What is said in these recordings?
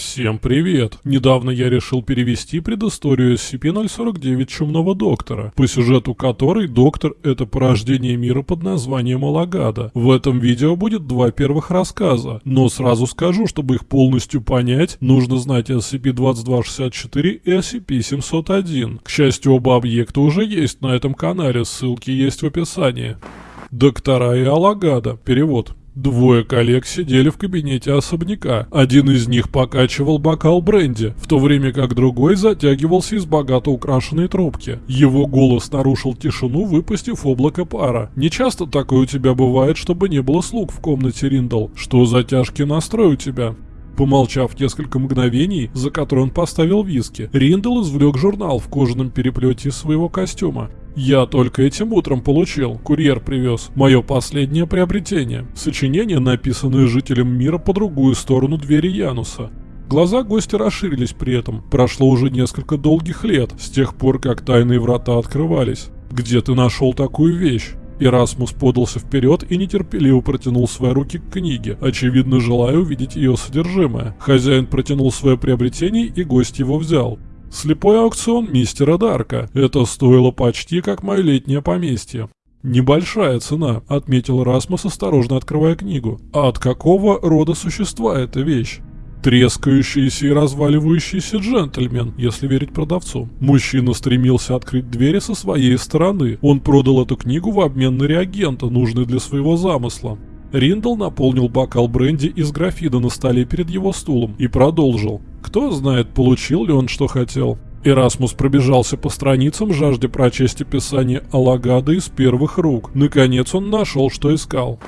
Всем привет! Недавно я решил перевести предысторию SCP-049 Чумного Доктора, по сюжету которой Доктор — это порождение мира под названием Алагада. В этом видео будет два первых рассказа, но сразу скажу, чтобы их полностью понять, нужно знать SCP-2264 и SCP-701. К счастью, оба объекта уже есть на этом канале, ссылки есть в описании. Доктора и Алагада. Перевод. Двое коллег сидели в кабинете особняка. Один из них покачивал бокал бренди, в то время как другой затягивался из богато украшенной трубки. Его голос нарушил тишину, выпустив облако пара. «Не часто такое у тебя бывает, чтобы не было слуг в комнате Риндал. Что за тяжкий настрой у тебя?» Помолчав несколько мгновений, за которые он поставил виски, Риндал извлек журнал в кожаном переплете своего костюма. Я только этим утром получил, курьер привез. Мое последнее приобретение. Сочинение, написанное жителем мира по другую сторону двери Януса. Глаза гостя расширились при этом. Прошло уже несколько долгих лет, с тех пор, как тайные врата открывались. Где ты нашел такую вещь? Ирасмус подался вперед и нетерпеливо протянул свои руки к книге, очевидно желая увидеть ее содержимое. Хозяин протянул свое приобретение и гость его взял. Слепой аукцион мистера Дарка. Это стоило почти как мое летнее поместье. «Небольшая цена», — отметил Расмус, осторожно открывая книгу. «А от какого рода существа эта вещь?» Трескающийся и разваливающийся джентльмен, если верить продавцу. Мужчина стремился открыть двери со своей стороны. Он продал эту книгу в обмен на реагента, нужный для своего замысла. Риндл наполнил бокал бренди из графида на столе перед его стулом и продолжил. Кто знает, получил ли он что хотел. Эрасмус пробежался по страницам, жажде прочесть описание Алагада из первых рук. Наконец он нашел, что искал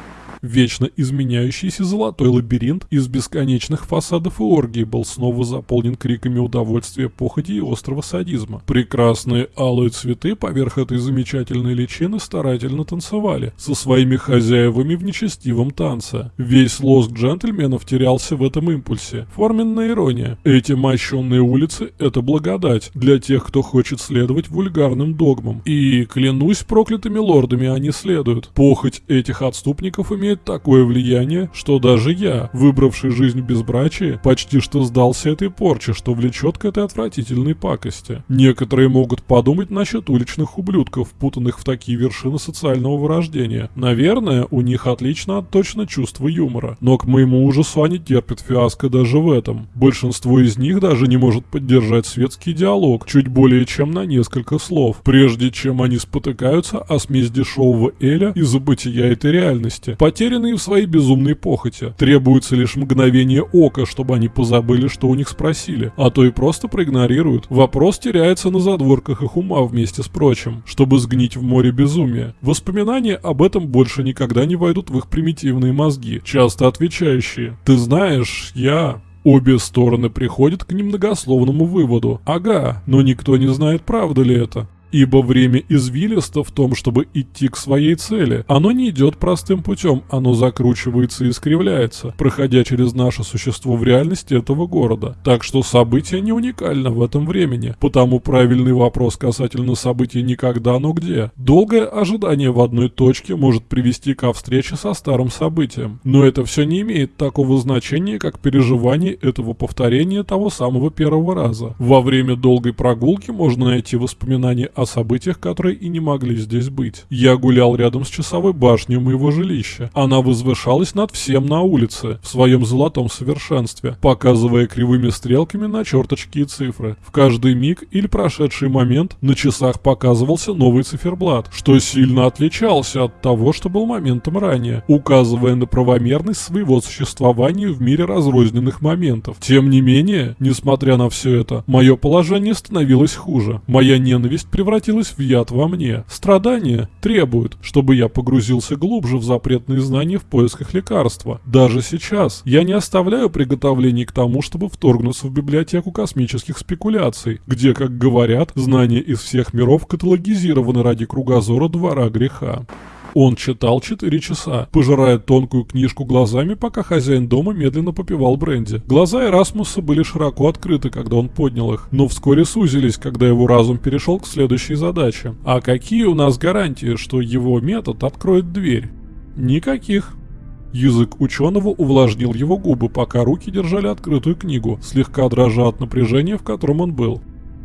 вечно изменяющийся золотой лабиринт из бесконечных фасадов и оргий был снова заполнен криками удовольствия, похоти и острого садизма. Прекрасные алые цветы поверх этой замечательной личины старательно танцевали со своими хозяевами в нечестивом танце. Весь лоск джентльменов терялся в этом импульсе. Форменная ирония. Эти мощенные улицы — это благодать для тех, кто хочет следовать вульгарным догмам. И, клянусь проклятыми лордами, они следуют. Похоть этих отступников имеет имеет такое влияние, что даже я, выбравший жизнь безбрачия, почти что сдался этой порче, что влечет к этой отвратительной пакости. Некоторые могут подумать насчет уличных ублюдков, путанных в такие вершины социального вырождения. Наверное, у них отлично отточено чувство юмора, но к моему ужасу они терпят фиаско даже в этом. Большинство из них даже не может поддержать светский диалог, чуть более чем на несколько слов, прежде чем они спотыкаются о смесь дешевого Эля и забытия этой реальности. Потеря потерянные в своей безумной похоти. Требуется лишь мгновение ока, чтобы они позабыли, что у них спросили, а то и просто проигнорируют. Вопрос теряется на задворках их ума вместе с прочим, чтобы сгнить в море безумия. Воспоминания об этом больше никогда не войдут в их примитивные мозги, часто отвечающие «Ты знаешь, я...» Обе стороны приходят к немногословному выводу. Ага, но никто не знает, правда ли это. Ибо время извилисто в том, чтобы идти к своей цели. Оно не идет простым путем, оно закручивается и искривляется, проходя через наше существо в реальности этого города. Так что событие не уникально в этом времени. Потому правильный вопрос касательно события никогда, но где. Долгое ожидание в одной точке может привести ко встрече со старым событием. Но это все не имеет такого значения, как переживание этого повторения того самого первого раза. Во время долгой прогулки можно найти воспоминания о о событиях, которые и не могли здесь быть. Я гулял рядом с часовой башней моего жилища. Она возвышалась над всем на улице, в своем золотом совершенстве, показывая кривыми стрелками на черточки и цифры. В каждый миг или прошедший момент на часах показывался новый циферблат, что сильно отличался от того, что был моментом ранее, указывая на правомерность своего существования в мире разрозненных моментов. Тем не менее, несмотря на все это, мое положение становилось хуже. Моя ненависть превратилась превратилась в яд во мне. Страдания требуют, чтобы я погрузился глубже в запретные знания в поисках лекарства. Даже сейчас я не оставляю приготовлений к тому, чтобы вторгнуться в библиотеку космических спекуляций, где, как говорят, знания из всех миров каталогизированы ради кругозора двора греха. Он читал 4 часа, пожирая тонкую книжку глазами, пока хозяин дома медленно попивал бренди. Глаза Эрасмуса были широко открыты, когда он поднял их, но вскоре сузились, когда его разум перешел к следующей задаче. А какие у нас гарантии, что его метод откроет дверь? Никаких. Язык ученого увлажнил его губы, пока руки держали открытую книгу, слегка дрожа от напряжения, в котором он был.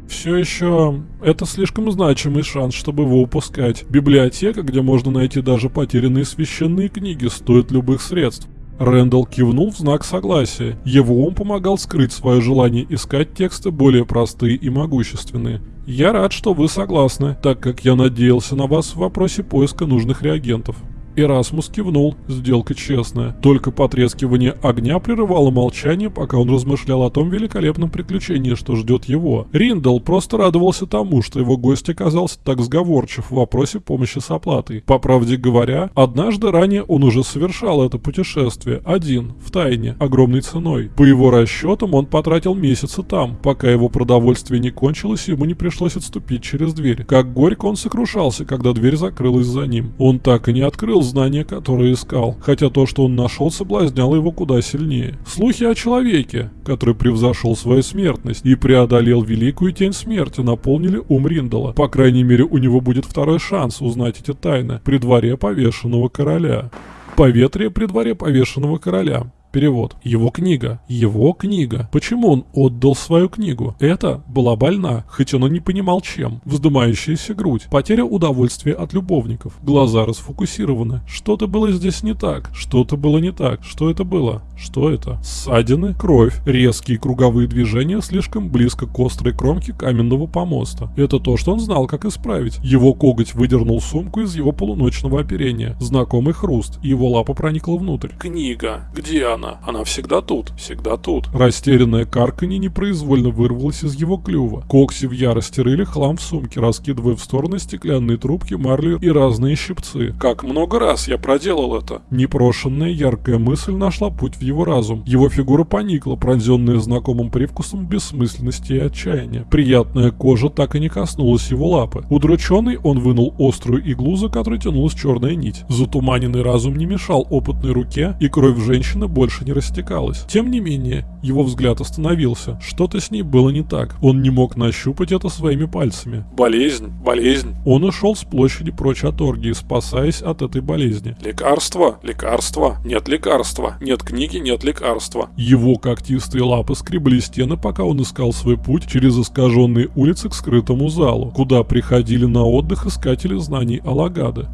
Все еще это слишком значимый шанс, чтобы его упускать. Библиотека, где можно найти даже потерянные священные книги, стоит любых средств. Рэндалл кивнул в знак согласия. Его ум помогал скрыть свое желание искать тексты более простые и могущественные. «Я рад, что вы согласны, так как я надеялся на вас в вопросе поиска нужных реагентов». Эрасмус кивнул, сделка честная. Только потрескивание огня прерывало молчание, пока он размышлял о том великолепном приключении, что ждет его. Риндал просто радовался тому, что его гость оказался так сговорчив в вопросе помощи с оплатой. По правде говоря, однажды ранее он уже совершал это путешествие, один, в тайне, огромной ценой. По его расчетам, он потратил месяцы там, пока его продовольствие не кончилось, ему не пришлось отступить через дверь. Как горько он сокрушался, когда дверь закрылась за ним. Он так и не открыл знания, которые искал, хотя то, что он нашел, соблазняло его куда сильнее. Слухи о человеке, который превзошел свою смертность и преодолел великую тень смерти, наполнили ум Риндала. По крайней мере, у него будет второй шанс узнать эти тайны при дворе повешенного короля. Поветрие при дворе повешенного короля. Перевод. Его книга. Его книга. Почему он отдал свою книгу? Это была больна, хоть он и не понимал чем. Вздымающаяся грудь. Потеря удовольствия от любовников. Глаза расфокусированы. Что-то было здесь не так. Что-то было не так. Что это было? Что это? Ссадины, кровь, резкие круговые движения слишком близко к острой кромке каменного помоста. Это то, что он знал, как исправить. Его коготь выдернул сумку из его полуночного оперения. Знакомый хруст. Его лапа проникла внутрь. Книга. Где она? Она? Она всегда тут, всегда тут. Растерянное карканье непроизвольно вырвалось из его клюва. Кокси в ярости рыли хлам в сумке, раскидывая в стороны стеклянные трубки, марлю и разные щипцы. Как много раз я проделал это? Непрошенная яркая мысль нашла путь в его разум. Его фигура поникла, пронзенная знакомым привкусом бессмысленности и отчаяния. Приятная кожа так и не коснулась его лапы. Удрученный он вынул острую иглу, за которой тянулась черная нить. Затуманенный разум не мешал опытной руке, и кровь женщины больше больше не растекалась. Тем не менее, его взгляд остановился. Что-то с ней было не так. Он не мог нащупать это своими пальцами. Болезнь, болезнь. Он ушел с площади прочь от оргии, спасаясь от этой болезни. Лекарство, лекарство, нет лекарства, нет книги, нет лекарства. Его когтистые лапы скребли стены, пока он искал свой путь через искаженные улицы к скрытому залу, куда приходили на отдых искатели знаний Алагады.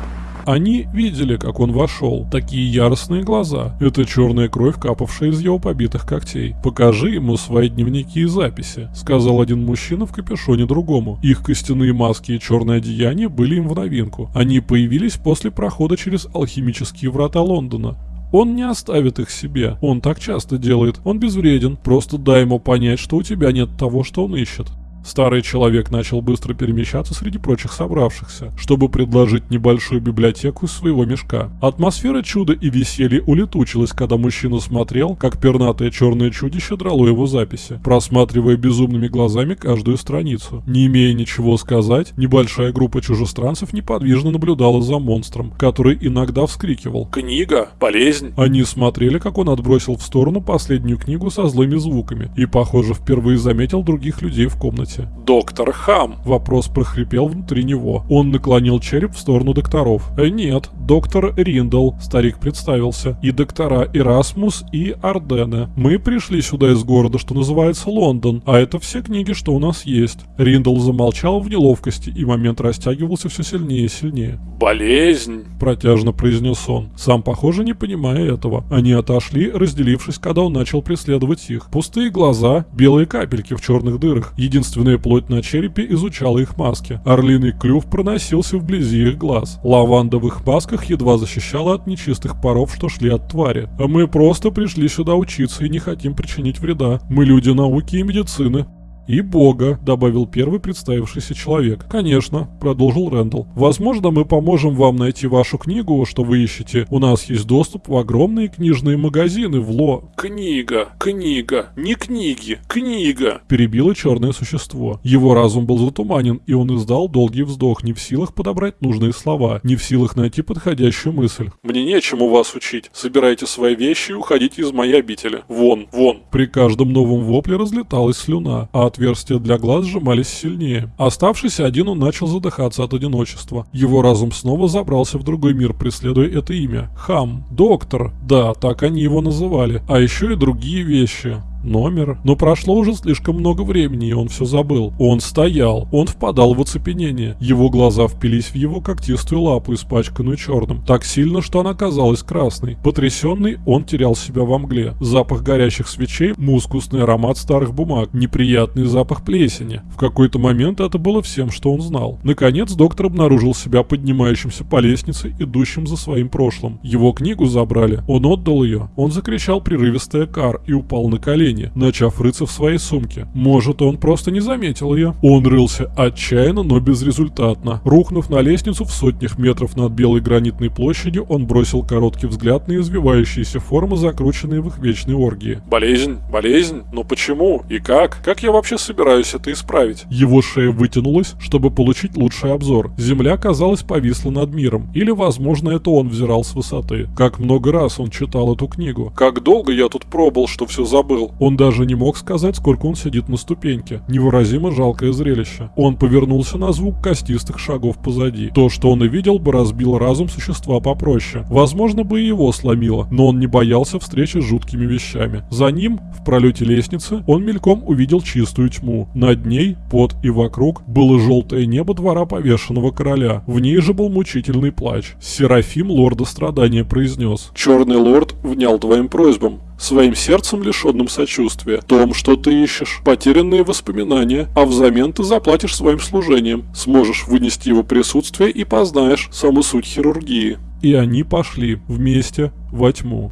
Они видели, как он вошел. Такие яростные глаза. Это черная кровь, капавшая из его побитых когтей. «Покажи ему свои дневники и записи», — сказал один мужчина в капюшоне другому. Их костяные маски и черное одеяние были им в новинку. Они появились после прохода через алхимические врата Лондона. Он не оставит их себе. Он так часто делает. Он безвреден. Просто дай ему понять, что у тебя нет того, что он ищет. Старый человек начал быстро перемещаться среди прочих собравшихся, чтобы предложить небольшую библиотеку из своего мешка. Атмосфера чуда и веселья улетучилась, когда мужчина смотрел, как пернатое черное чудище драло его записи, просматривая безумными глазами каждую страницу. Не имея ничего сказать, небольшая группа чужестранцев неподвижно наблюдала за монстром, который иногда вскрикивал «Книга! Болезнь!». Они смотрели, как он отбросил в сторону последнюю книгу со злыми звуками и, похоже, впервые заметил других людей в комнате комнате. «Доктор Хам!» Вопрос прохрипел внутри него. Он наклонил череп в сторону докторов. «Э, «Нет, доктор Риндл», старик представился, «и доктора Эрасмус и Ардене. Мы пришли сюда из города, что называется Лондон, а это все книги, что у нас есть». Риндл замолчал в неловкости, и момент растягивался все сильнее и сильнее. «Болезнь!» – протяжно произнес он, сам, похоже, не понимая этого. Они отошли, разделившись, когда он начал преследовать их. Пустые глаза, белые капельки в черных дырах. Единственное Искусственная плоть на черепе изучала их маски. Орлиный клюв проносился вблизи их глаз. Лаванда в их масках едва защищала от нечистых паров, что шли от твари. А мы просто пришли сюда учиться и не хотим причинить вреда. Мы люди науки и медицины. «И Бога», — добавил первый представившийся человек. «Конечно», — продолжил Рэндалл. «Возможно, мы поможем вам найти вашу книгу, что вы ищете. У нас есть доступ в огромные книжные магазины в Ло...» «Книга, книга, не книги, книга!» — перебило черное существо. Его разум был затуманен, и он издал долгий вздох, не в силах подобрать нужные слова, не в силах найти подходящую мысль. «Мне нечему вас учить. Собирайте свои вещи и уходите из моей обители. Вон, вон!» При каждом новом вопле разлеталась слюна, а отверстия для глаз сжимались сильнее. Оставшись один, он начал задыхаться от одиночества. Его разум снова забрался в другой мир, преследуя это имя. Хам. Доктор. Да, так они его называли. А еще и другие вещи номер. Но прошло уже слишком много времени, и он все забыл. Он стоял, он впадал в оцепенение. Его глаза впились в его когтистую лапу, испачканную черным, так сильно, что она казалась красной. Потрясенный, он терял себя во мгле. Запах горящих свечей, мускусный аромат старых бумаг, неприятный запах плесени. В какой-то момент это было всем, что он знал. Наконец, доктор обнаружил себя поднимающимся по лестнице, идущим за своим прошлым. Его книгу забрали. Он отдал ее. Он закричал прерывистое кар и упал на колени колени, начав рыться в своей сумке. Может, он просто не заметил ее. Он рылся отчаянно, но безрезультатно. Рухнув на лестницу в сотнях метров над белой гранитной площадью, он бросил короткий взгляд на извивающиеся формы, закрученные в их вечной оргии. Болезнь? Болезнь? Но почему? И как? Как я вообще собираюсь это исправить? Его шея вытянулась, чтобы получить лучший обзор. Земля, казалось, повисла над миром. Или, возможно, это он взирал с высоты. Как много раз он читал эту книгу. Как долго я тут пробовал, что все забыл. Он даже не мог сказать, сколько он сидит на ступеньке. Невыразимо жалкое зрелище. Он повернулся на звук костистых шагов позади. То, что он и видел, бы разбил разум существа попроще. Возможно, бы и его сломило, но он не боялся встречи с жуткими вещами. За ним, в пролете лестницы, он мельком увидел чистую тьму. Над ней, под и вокруг, было желтое небо двора повешенного короля. В ней же был мучительный плач. Серафим лорда страдания произнес. «Черный лорд внял твоим просьбам своим сердцем лишенным сочувствия, том, что ты ищешь, потерянные воспоминания, а взамен ты заплатишь своим служением, сможешь вынести его присутствие и познаешь саму суть хирургии. И они пошли вместе во тьму.